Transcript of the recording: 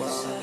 world.